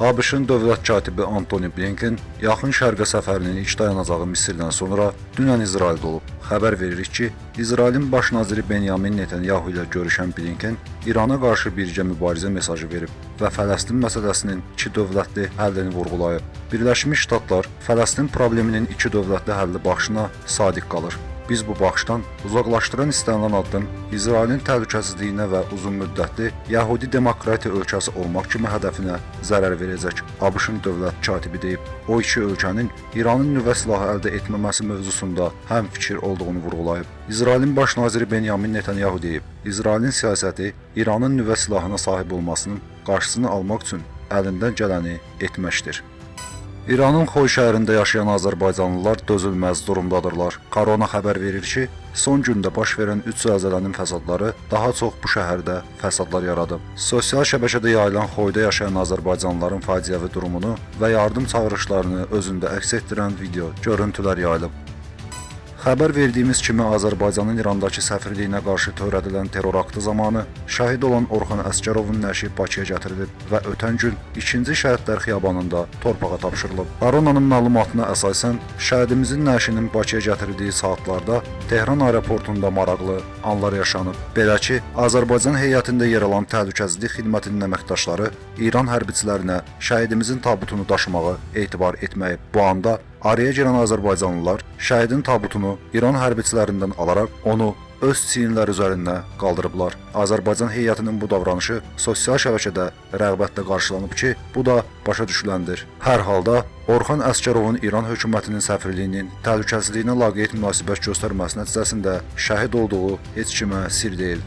ABŞ-ın dövlət katibi Antoni Blinken yaxın şərqə səfərinin ilk dayanacağı Misirdən sonra dünən İsraildə olub. Xəbər veririk ki, İsrailin baş naziri Benyamin Netanyahu ilə görüşən Blinken İrana qarşı birgə mübarizə mesajı verib və Fələstin məsələsinin iki dövlətli həllini vurğulayıb. Birləşmiş Ştatlar Fələstin probleminin iki dövlətli həlli baxışına sadiq qalır. Biz bu baxışdan uzaqlaşdıran istənilən addım İsrailin təhlükəsizliyinə və uzunmüddətli Yəhudi demokratiya ölkəsi olmaq kimi hədəfinə zərər verəcək. ABŞ-ın dövlət katibi deyib. O iki ölkənin İranın nüvə silahı əldə etməməsi mövzusunda həm fikir olduğunu vurğulayıb. İsrailin baş naziri Benyamin Netanyahu deyib. İsrailin siyasəti İranın nüvə silahına sahib olmasının qarşısını almaq üçün əlindən gələni etməkdir. İranın Xoy şəhərində yaşayan azərbaycanlılar dözülməz durumdadırlar. Korona xəbər verir ki, son gündə baş verən 3 zəlzələnin fəsadları daha çox bu şəhərdə fəsadlar yaradıb. Sosial şəbəkədə yayılan Xoyda yaşayan azərbaycanlıların faciəvi durumunu və yardım çağırışlarını özündə əks etdirən video görüntülər yayılıb. Xəbər verdiyimiz kimi Azərbaycanın İrandakı səfirliyinə qarşı törədilən terror aktı zamanı şəhid olan Orxan Əsgərovun nəşi Bakıya gətirilib və ötən gün 2-ci şəhidlər xiyabanında torpağa tapşırılıb. Baronanın məlumatına əsasən şəhidimizin nəşinin Bakıya gətirildiyi saatlarda Tehran aeroportunda maraqlı anlar yaşanıb. Belə ki, Azərbaycan heyətində yer alan təhlükəsizlik xidmətinin əməkdaşları İran hərbiçilərinə şəhidimizin tabutunu daşımağı etibar etməyib. Bu anda Araya girən azərbaycanlılar şəhidin tabutunu İran hərbiçilərindən alaraq onu öz çiyinləri üzərində qaldırıblar. Azərbaycan heyətinin bu davranışı sosial şəbəkədə rəğbətlə qarşılanıb ki, bu da başa düşüləndir. Hər halda Orxan Əsgərovun İran hökumətinin səfirliyinin təhlükəsizliyinə laqeyd münasibət göstərməsi nəticəsində şəhid olduğu heç kimə sir deyil.